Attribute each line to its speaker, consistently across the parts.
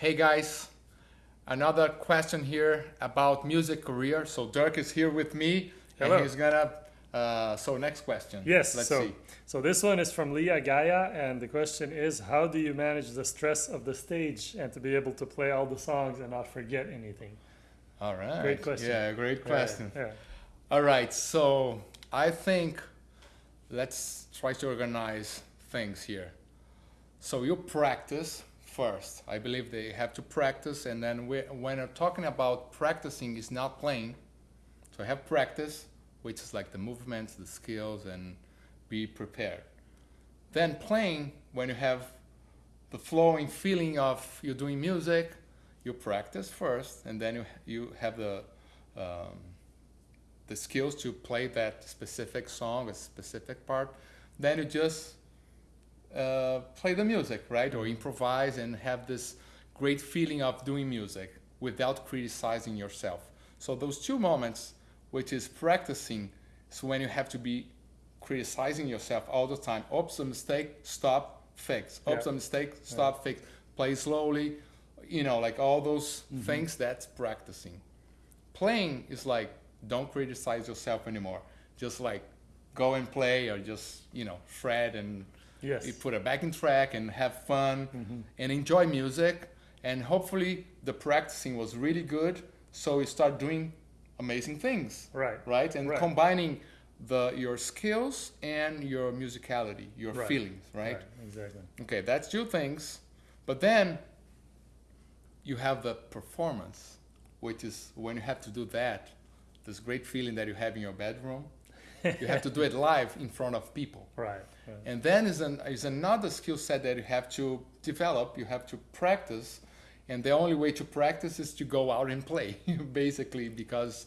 Speaker 1: Hey guys, another question here about music career. So Dirk is here with me,
Speaker 2: Hello.
Speaker 1: and he's gonna. Uh, so next question.
Speaker 2: Yes.
Speaker 1: Let's
Speaker 2: so,
Speaker 1: see.
Speaker 2: so this one is from Leah Gaia, and the question is, how do you manage the stress of the stage and to be able to play all the songs and not forget anything?
Speaker 1: All right.
Speaker 2: Great question.
Speaker 1: Yeah, great question.
Speaker 2: Yeah.
Speaker 1: All right. So I think let's try to organize things here. So you practice first. I believe they have to practice, and then when I'm talking about practicing, is not playing. So have practice, which is like the movements, the skills, and be prepared. Then playing, when you have the flowing feeling of you're doing music, you practice first, and then you you have the um, the skills to play that specific song, a specific part. Then you just uh, play the music, right, or improvise, and have this great feeling of doing music without criticizing yourself. So those two moments, which is practicing, is when you have to be criticizing yourself all the time. Oops, a mistake, stop, fix. Oops,
Speaker 2: Yeah.
Speaker 1: a mistake, stop, fix. Play slowly, you know, like all those things. That's practicing. Playing is like don't criticize yourself anymore. Just like go and play, or just you know shred and
Speaker 2: Yes.
Speaker 1: you put a backing track and have fun
Speaker 2: Mhm.
Speaker 1: and enjoy music. And hopefully the practicing was really good, so you start doing amazing things
Speaker 2: Right.
Speaker 1: right? And
Speaker 2: Right.
Speaker 1: combining the your skills and your musicality, your
Speaker 2: Right.
Speaker 1: feelings, right?
Speaker 2: Exactly.
Speaker 1: Okay, that's two things. But then you have the performance, which is when you have to do that, this great feeling that you have in your bedroom. You have to do it live in front of people.
Speaker 2: Right.
Speaker 1: And then is an is another skill set that you have to develop. You have to practice, and the only way to practice is to go out and play, basically. Because,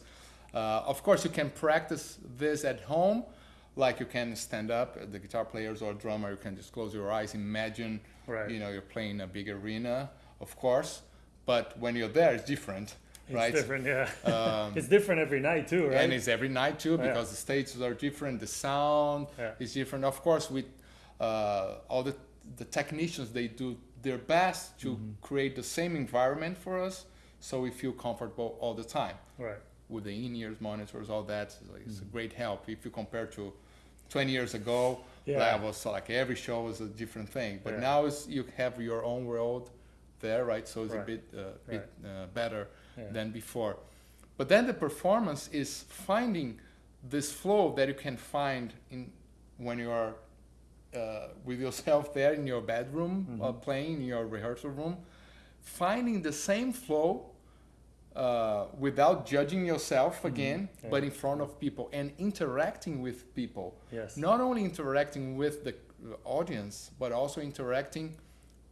Speaker 1: uh, of course, you can practice this at home, like you can stand up. The guitar players or drummer, you can just close your eyes, imagine,
Speaker 2: Right.
Speaker 1: you know, you're playing a big arena, of course. But when you're there, it's different,
Speaker 2: It's
Speaker 1: right?
Speaker 2: different. Yeah.
Speaker 1: Um,
Speaker 2: it's different every night too, right?
Speaker 1: and it's every night too
Speaker 2: Yeah.
Speaker 1: because the stages are different the sound
Speaker 2: Yeah.
Speaker 1: is different of course with uh, all the the technicians they do their best to
Speaker 2: Mm-hmm.
Speaker 1: create the same environment for us so we feel comfortable all the time
Speaker 2: right.
Speaker 1: with the in-ears monitors all that it's, like,
Speaker 2: Mm-hmm.
Speaker 1: it's a great help if you compare to 20 years ago
Speaker 2: Yeah.
Speaker 1: that was like every show was a different thing but
Speaker 2: Yeah.
Speaker 1: now is you have your own world there right so it's a bit uh, bit uh, better
Speaker 2: Yeah.
Speaker 1: than before. But then the performance is finding this flow that you can find in when you are uh, with yourself there in your bedroom uh,
Speaker 2: Mhm.
Speaker 1: playing in your rehearsal room, finding the same flow uh, without judging yourself again,
Speaker 2: Mm-hmm. Yeah.
Speaker 1: but in front of people and interacting with people.
Speaker 2: Yes.
Speaker 1: Not only interacting with the audience, but also interacting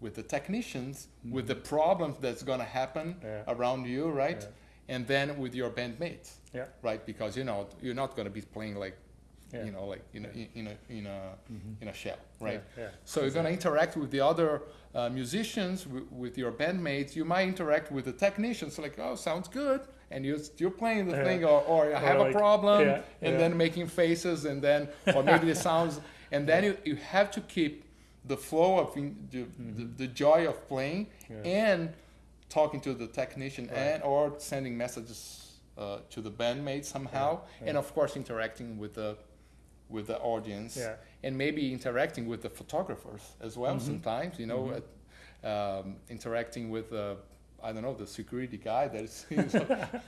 Speaker 1: with the technicians, with the problems that's gonna happen
Speaker 2: Mm-hmm. Yeah.
Speaker 1: around you, right?
Speaker 2: Yeah.
Speaker 1: And then with your bandmates,
Speaker 2: Yeah.
Speaker 1: right? Because you know you're not gonna be playing like, you know, like in a in a in a
Speaker 2: Mhm.
Speaker 1: in a shell, right? So you're gonna interact with the other uh, musicians, w- with your bandmates. You might interact with the technicians, like, oh, sounds good, and you're you're playing the
Speaker 2: Yeah.
Speaker 1: thing, or, or I
Speaker 2: Or
Speaker 1: have
Speaker 2: like-
Speaker 1: a problem,
Speaker 2: yeah,
Speaker 1: and
Speaker 2: yeah.
Speaker 1: then making faces, and then or maybe the sounds, and then you, you have to keep the flow of in, the, the, the joy of playing
Speaker 2: Mm-hmm. Yeah.
Speaker 1: and talking to the technician
Speaker 2: Right.
Speaker 1: and or sending messages uh, to the bandmates somehow,
Speaker 2: Yeah,
Speaker 1: and of course interacting with the with the audience
Speaker 2: Yeah.
Speaker 1: and maybe interacting with the photographers as well
Speaker 2: Mhm.
Speaker 1: sometimes you know
Speaker 2: Mhm.
Speaker 1: uh, um, interacting with uh, i don't know the security guy that is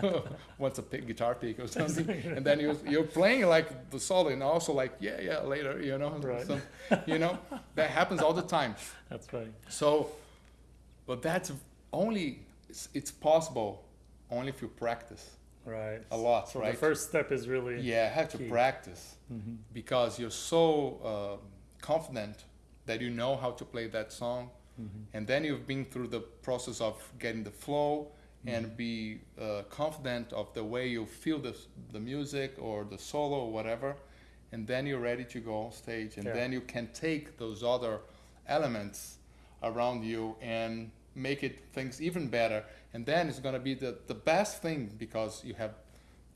Speaker 1: wants a pick, guitar pick or something and then you're, you're playing like the solo and also like yeah yeah later you know
Speaker 2: Right.
Speaker 1: some, you know that happens all the time
Speaker 2: That's right.
Speaker 1: so but that's only it's, it's possible only if you practice
Speaker 2: Right.
Speaker 1: a lot
Speaker 2: So
Speaker 1: right
Speaker 2: the first step is really.
Speaker 1: yeah have to
Speaker 2: key.
Speaker 1: practice
Speaker 2: Mhm.
Speaker 1: because you're so uh, confident that you know how to play that song
Speaker 2: Mhm.
Speaker 1: and then you've been through the process of getting the flow and be uh, confident of the way you feel the, the music or the solo or whatever and then you're ready to go on stage and
Speaker 2: Yeah.
Speaker 1: then you can take those other elements around you and make it things even better and then it's going to be the, the best thing because you have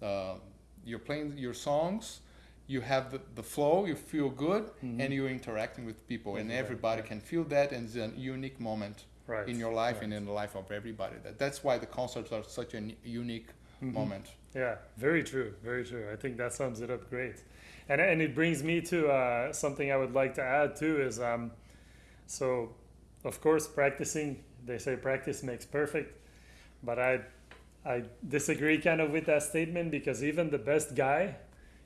Speaker 1: uh, you're playing your songs you have the, the flow you feel good
Speaker 2: Mhm.
Speaker 1: and you're interacting with people and
Speaker 2: Exactly,
Speaker 1: everybody
Speaker 2: yeah.
Speaker 1: can feel that and it's a unique moment
Speaker 2: Right.
Speaker 1: in your life
Speaker 2: right.
Speaker 1: and in the life of everybody. That, that's why the concerts are such a unique
Speaker 2: Mhm.
Speaker 1: moment.
Speaker 2: Yeah, very true, very true. I think that sums it up great. And and it brings me to uh, something I would like to add too is um, so of course practicing. They say practice makes perfect, but I I disagree kind of with that statement because even the best guy,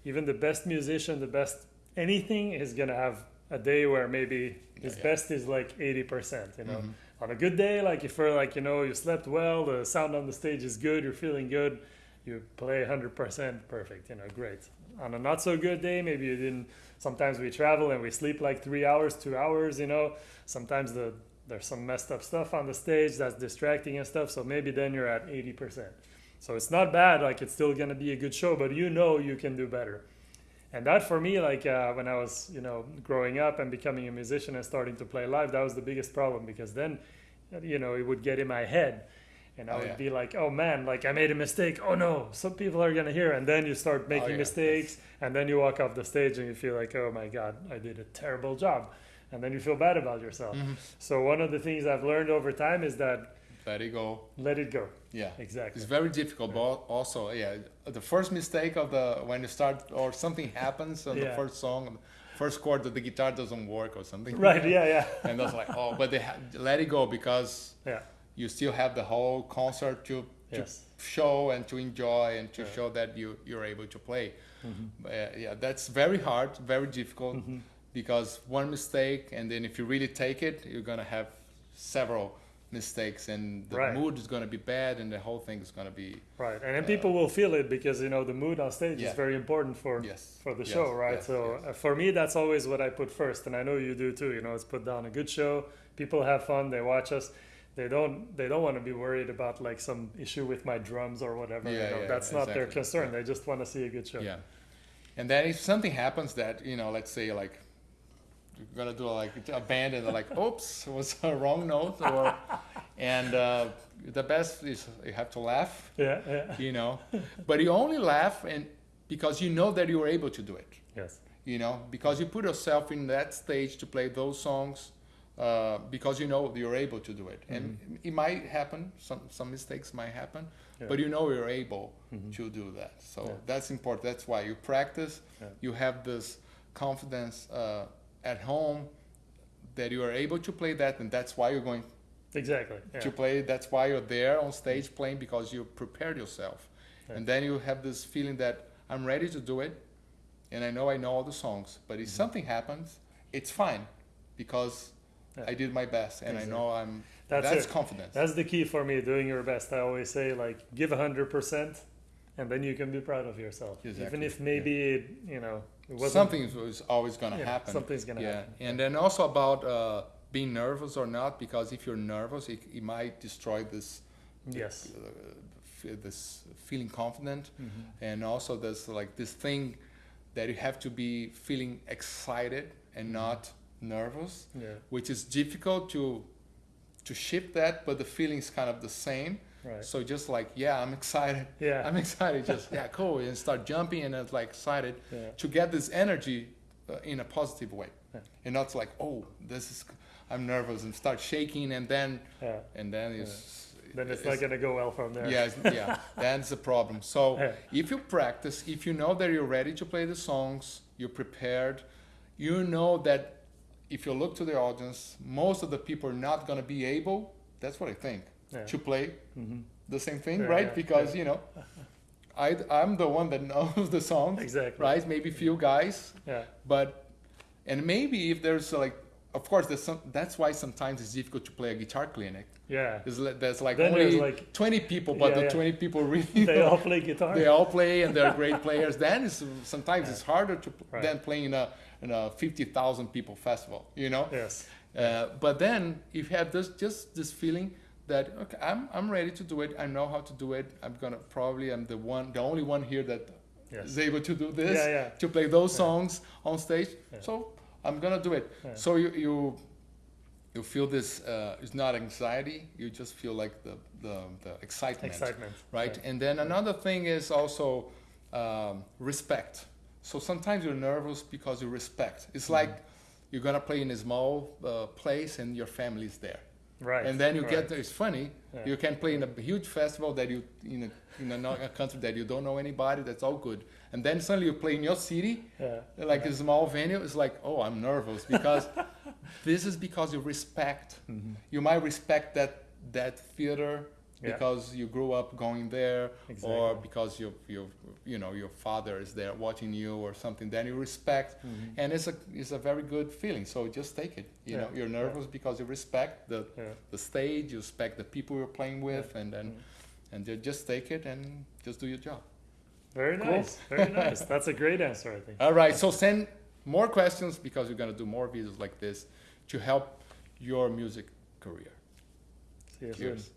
Speaker 2: even the best musician, the best anything is gonna have a day where maybe his
Speaker 1: yeah.
Speaker 2: best is like eighty percent. You know,
Speaker 1: Mhm.
Speaker 2: on a good day, like if you're like you know you slept well, the sound on the stage is good, you're feeling good, you play hundred percent perfect. You know, great. On a not so good day, maybe you didn't. Sometimes we travel and we sleep like three hours, two hours. You know, sometimes the there's some messed up stuff on the stage that's distracting and stuff. So maybe then you're at eighty percent. So it's not bad. Like it's still gonna be a good show, but you know you can do better. And that for me, like uh, when I was, you know, growing up and becoming a musician and starting to play live, that was the biggest problem because then, you know, it would get in my head, and I
Speaker 1: Oh,
Speaker 2: would
Speaker 1: yeah.
Speaker 2: be like, "Oh man, like I made a mistake. Oh no, some people are gonna hear." And then you start making
Speaker 1: yeah,
Speaker 2: mistakes, and then you walk off the stage and you feel like, "Oh my god, I did a terrible job," and then you feel bad about yourself.
Speaker 1: Mhm.
Speaker 2: So one of the things I've learned over time is that
Speaker 1: Let it go.
Speaker 2: let it go.
Speaker 1: Yeah.
Speaker 2: Exactly.
Speaker 1: It's very difficult, but also, yeah, the first mistake of the when you start or something happens on the first song, first chord that the guitar doesn't work or something.
Speaker 2: Right? Yeah. Yeah.
Speaker 1: And that's like, oh, but they ha- let it go because
Speaker 2: Yeah.
Speaker 1: you still have the whole concert to, to
Speaker 2: Yes.
Speaker 1: show and to enjoy and to
Speaker 2: Yeah.
Speaker 1: show that you you're able to play.
Speaker 2: Mhm.
Speaker 1: Uh, yeah, that's very hard, very difficult
Speaker 2: Mhm.
Speaker 1: because one mistake and then if you really take it, you're gonna have several mistakes and the
Speaker 2: Right.
Speaker 1: mood is gonna be bad and the whole thing is gonna be
Speaker 2: Right, and then
Speaker 1: Uh,
Speaker 2: people will feel it because you know the mood on stage
Speaker 1: Yeah.
Speaker 2: is very important for
Speaker 1: yes
Speaker 2: for the
Speaker 1: yes,
Speaker 2: show, right?
Speaker 1: yes,
Speaker 2: so uh, for me, that's always what I put first, and I know you do too. You know, it's put down a good show. People have fun. They watch us. They don't. They don't want to be worried about like some issue with my drums or whatever.
Speaker 1: Yeah,
Speaker 2: you know,
Speaker 1: yeah,
Speaker 2: that's not their concern. They just want to see a good show.
Speaker 1: Yeah. And then if something happens that, you know, let's say like gonna do like a band and they're like, oops, it was a wrong note or and uh, the best is you have to laugh,
Speaker 2: yeah, yeah.
Speaker 1: you know. but you only laugh and because you know that you're able to do it.
Speaker 2: Yes.
Speaker 1: You know, because you put yourself in that stage to play those songs uh, because you know you're able to do it. And it might happen, some some mistakes might happen,
Speaker 2: Yeah.
Speaker 1: but you know you're able
Speaker 2: Mhm.
Speaker 1: to do that. So
Speaker 2: Yeah.
Speaker 1: that's important. That's why you practice.
Speaker 2: Yeah.
Speaker 1: You have this confidence uh, at home that you are able to play that, and that's why you're going
Speaker 2: Exactly. Yeah.
Speaker 1: to play. That's why you're there on stage playing because you prepared yourself,
Speaker 2: Yeah.
Speaker 1: and then you have this feeling that I'm ready to do it, and I know I know all the songs. But if
Speaker 2: Mhm.
Speaker 1: something happens, it's fine because
Speaker 2: Yeah.
Speaker 1: I did my best, and I know I'm.
Speaker 2: That's
Speaker 1: That's,
Speaker 2: it.
Speaker 1: confidence.
Speaker 2: That's the key for me. Doing your best. I always say like give hundred percent, and then you can be proud of yourself. Even if maybe it, you know it wasn't
Speaker 1: Something is- is always gonna
Speaker 2: yeah,
Speaker 1: happen.
Speaker 2: Something's gonna
Speaker 1: yeah
Speaker 2: happen.
Speaker 1: and then also about uh, being nervous or not because if you're nervous it, it might destroy this
Speaker 2: Yes.
Speaker 1: uh, this feeling confident
Speaker 2: Mhm.
Speaker 1: and also there's like this thing that you have to be feeling excited and
Speaker 2: Mm-hmm.
Speaker 1: not nervous
Speaker 2: Yeah.
Speaker 1: which is difficult to to shift that but the feeling is kind of the same
Speaker 2: Right.
Speaker 1: so just like yeah i'm excited
Speaker 2: Yeah.
Speaker 1: i'm excited just yeah cool and start jumping and it's like excited
Speaker 2: yeah.
Speaker 1: to get this energy uh, in a positive way
Speaker 2: Yeah.
Speaker 1: and not like oh this is i'm nervous and start shaking and then
Speaker 2: Yeah.
Speaker 1: and then it's
Speaker 2: Then it's not gonna go well from there.
Speaker 1: yeah yeah that's the problem so
Speaker 2: Yeah.
Speaker 1: if you practice if you know that you're ready to play the songs you're prepared you know that if you look to the audience most of the people are not going to be able that's what i think
Speaker 2: Yeah.
Speaker 1: to play
Speaker 2: hmm
Speaker 1: the same thing
Speaker 2: Yeah,
Speaker 1: right because you know I, i'm the one that knows the songs
Speaker 2: Exactly.
Speaker 1: right maybe few guys
Speaker 2: Yeah.
Speaker 1: but and maybe if there's like of course there's some that's why sometimes it's difficult to play a guitar clinic
Speaker 2: Yeah.
Speaker 1: there's, there's like
Speaker 2: Then
Speaker 1: only
Speaker 2: there's like
Speaker 1: 20 people but
Speaker 2: Yeah,
Speaker 1: the
Speaker 2: yeah.
Speaker 1: 20 people really
Speaker 2: they all play guitar.
Speaker 1: they all play and they're great players then it's, sometimes
Speaker 2: Yeah.
Speaker 1: it's harder to
Speaker 2: Right.
Speaker 1: than playing in a in a 50,000 people festival you know
Speaker 2: Yes.
Speaker 1: uh, but then if you have this just this feeling that okay I'm, I'm ready to do it I know how to do it I'm gonna probably I'm the one the only one here that is
Speaker 2: Yes.
Speaker 1: able to do this
Speaker 2: Yeah. Yeah.
Speaker 1: to play those songs on stage. So I'm gonna do it. So you you you feel this uh, it's not anxiety. You just feel like the the, the excitement,
Speaker 2: Excitement.
Speaker 1: right? And then another thing is also um, respect. So sometimes you're nervous because you respect. It's
Speaker 2: Mm-hmm.
Speaker 1: like you're gonna play in a small uh, place and your family's there.
Speaker 2: Right.
Speaker 1: and then you
Speaker 2: right.
Speaker 1: get it's funny
Speaker 2: Yeah.
Speaker 1: you can play in a huge festival that you in a in a, a country that you don't know anybody that's all good and then suddenly you play in your city
Speaker 2: Yeah.
Speaker 1: like a small venue it's like oh i'm nervous because this is because you respect
Speaker 2: Mhm.
Speaker 1: you might respect that that theater
Speaker 2: Yeah.
Speaker 1: because you grew up going there or because you you you know your father is there watching you or something then you respect
Speaker 2: Mhm.
Speaker 1: and it's a it's a very good feeling so just take it you
Speaker 2: Yeah,
Speaker 1: know you're
Speaker 2: yeah.
Speaker 1: nervous because you respect the
Speaker 2: Yeah.
Speaker 1: the stage you respect the people you're playing with and then
Speaker 2: Mm.
Speaker 1: and ju- just take it and just do your job
Speaker 2: Very
Speaker 1: Cool.
Speaker 2: nice. Very nice. That's a great answer, I think.
Speaker 1: all right so send more questions because we're going to do more videos like this to help your music career
Speaker 2: See you soon.
Speaker 1: cheers